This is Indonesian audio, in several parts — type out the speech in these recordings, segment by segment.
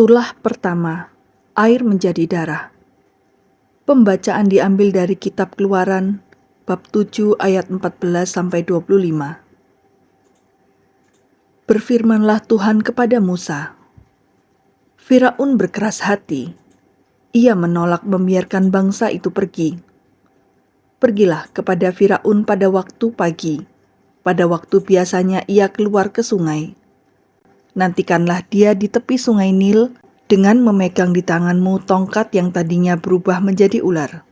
Tulah pertama, air menjadi darah. Pembacaan diambil dari kitab Keluaran bab 7 ayat 14 sampai 25. Berfirmanlah Tuhan kepada Musa. Firaun berkeras hati. Ia menolak membiarkan bangsa itu pergi. Pergilah kepada Firaun pada waktu pagi. Pada waktu biasanya ia keluar ke sungai Nantikanlah dia di tepi sungai Nil dengan memegang di tanganmu tongkat yang tadinya berubah menjadi ular.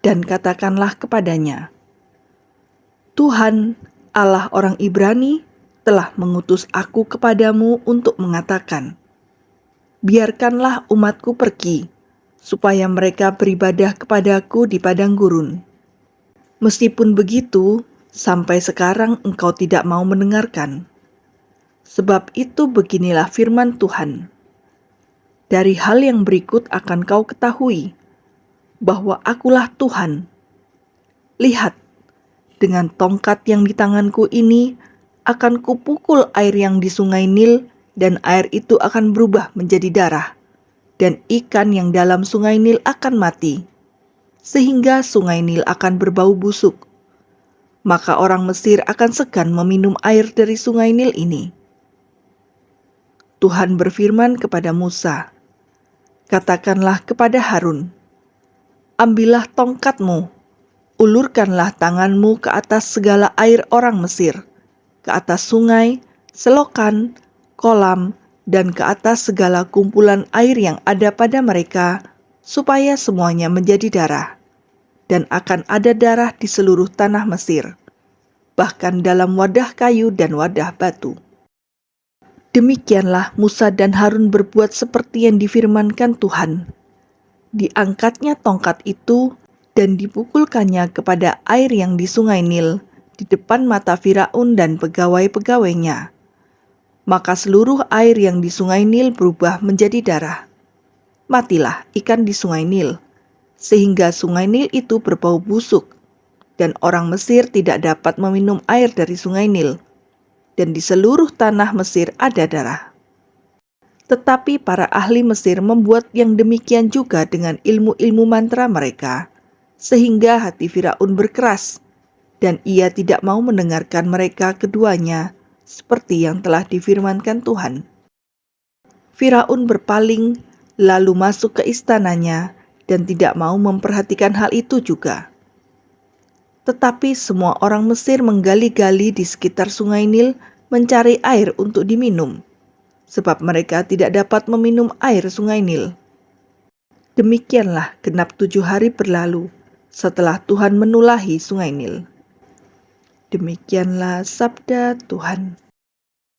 Dan katakanlah kepadanya, Tuhan Allah orang Ibrani telah mengutus aku kepadamu untuk mengatakan, Biarkanlah umatku pergi, supaya mereka beribadah kepadaku di padang gurun. Meskipun begitu, sampai sekarang engkau tidak mau mendengarkan. Sebab itu beginilah firman Tuhan. Dari hal yang berikut akan kau ketahui bahwa akulah Tuhan. Lihat, dengan tongkat yang di tanganku ini akan kupukul air yang di sungai Nil dan air itu akan berubah menjadi darah dan ikan yang dalam sungai Nil akan mati sehingga sungai Nil akan berbau busuk. Maka orang Mesir akan segan meminum air dari sungai Nil ini. Tuhan berfirman kepada Musa, "Katakanlah kepada Harun, ambillah tongkatmu, ulurkanlah tanganmu ke atas segala air orang Mesir, ke atas sungai, selokan, kolam, dan ke atas segala kumpulan air yang ada pada mereka, supaya semuanya menjadi darah, dan akan ada darah di seluruh tanah Mesir, bahkan dalam wadah kayu dan wadah batu." Demikianlah Musa dan Harun berbuat seperti yang difirmankan Tuhan. Diangkatnya tongkat itu dan dipukulkannya kepada air yang di sungai Nil di depan mata Firaun dan pegawai-pegawainya. Maka seluruh air yang di sungai Nil berubah menjadi darah. Matilah ikan di sungai Nil, sehingga sungai Nil itu berbau busuk, dan orang Mesir tidak dapat meminum air dari sungai Nil dan di seluruh tanah Mesir ada darah. Tetapi para ahli Mesir membuat yang demikian juga dengan ilmu-ilmu mantra mereka, sehingga hati Firaun berkeras, dan ia tidak mau mendengarkan mereka keduanya, seperti yang telah difirmankan Tuhan. Firaun berpaling, lalu masuk ke istananya, dan tidak mau memperhatikan hal itu juga. Tetapi semua orang Mesir menggali-gali di sekitar sungai Nil mencari air untuk diminum, sebab mereka tidak dapat meminum air sungai Nil. Demikianlah genap tujuh hari berlalu setelah Tuhan menulahi sungai Nil. Demikianlah sabda Tuhan.